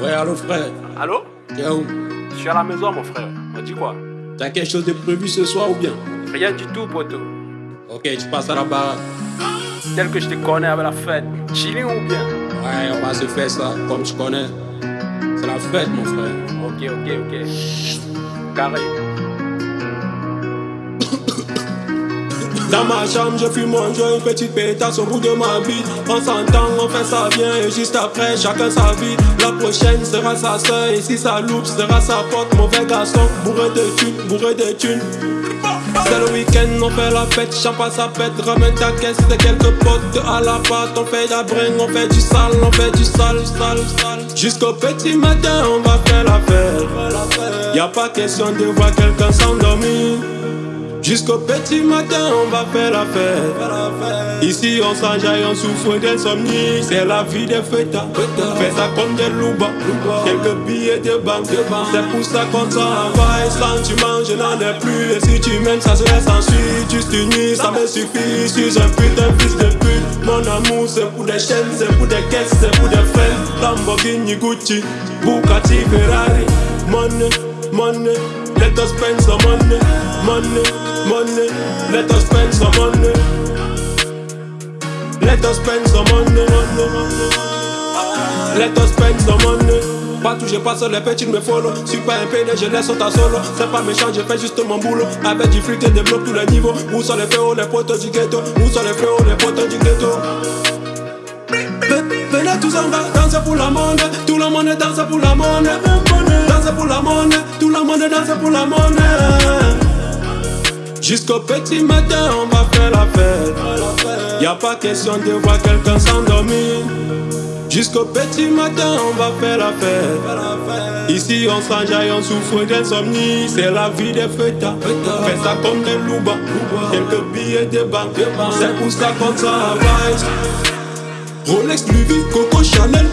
Ouais, allô frère. Allô? T'es où? Je suis à la maison, mon frère. On dit quoi? T'as quelque chose de prévu ce soir ou bien? Rien du tout, poto. Ok, tu passes à la baraque. Tel que je te connais avec la fête. Chilling ou bien? Ouais, on va se faire ça comme tu connais. C'est la fête, mon frère. Ok, ok, ok. Carré. Dans ma chambre, je fume mon joint, une petite pétasse au bout de ma vie. On s'entend, on fait ça bien, et juste après, chacun sa vie. La prochaine sera sa soeur, et si ça loupe, sera sa pote. Mauvais garçon, bourré de thunes, bourré de thunes. C'est le week-end, on fait la fête, champagne sa pète, ramène ta caisse, c'est quelques potes à la pâte, on fait la bringue, on fait du sale, on fait du sale, sale, sale. Jusqu'au petit matin, on va faire la fête. Y a pas question de voir quelqu'un s'endormir. Jusqu'au petit matin, on va faire la fête. Ici, on s'enjaille, on souffre d'insomnie. C'est la vie des fêtas. Fais ça comme des loupas. Quelques billets de banque. C'est pour ça qu'on travaille. Sentiment, je n'en ai plus. Et si tu m'aimes, ça serait sans suite. Juste une ça me suffit. Je suis un putain fils de pute. Mon amour, c'est pour des chaînes, c'est pour des caisses, c'est pour des frères. Lamborghini, Gucci, Bugatti, Ferrari. Money, money. Let us spend some money, money, money. Let us spend some money. Let us spend some money, money. Let us spend some money. Pas toucher, pas sur les petits me follow. Suis pas un PD, je laisse ta solo. C'est pas méchant, je fais juste mon boulot. Avec du fric et des blocs tous les niveaux. Où sont les frérots, les potos du ghetto? Où sont les frérots, les potos du ghetto? Venez tous en va danser pour la monnaie. Tout le monde danse pour la monnaie. Danser pour la monnaie. Jusqu'au petit matin, on va faire la fête. Y a pas question de voir quelqu'un s'endormir. Jusqu'au petit matin, on va faire la fête. Ici, on s'enjaille, on souffre d'insomnie. C'est la vie des fêtas. Fais ça comme des loubas. Quelques billets de banque. C'est pour ça qu'on travaille. Rolex, Louis Coco Chanel.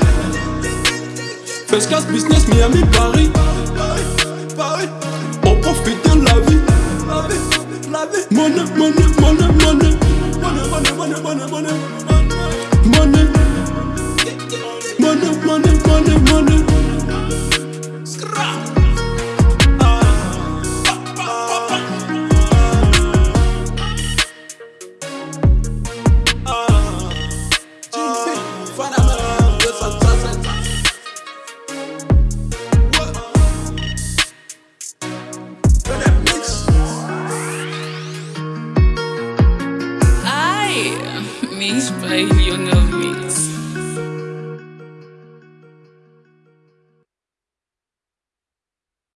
First class business, Miami, Paris. On profite de la vie. Money, money. me, but he'll love me.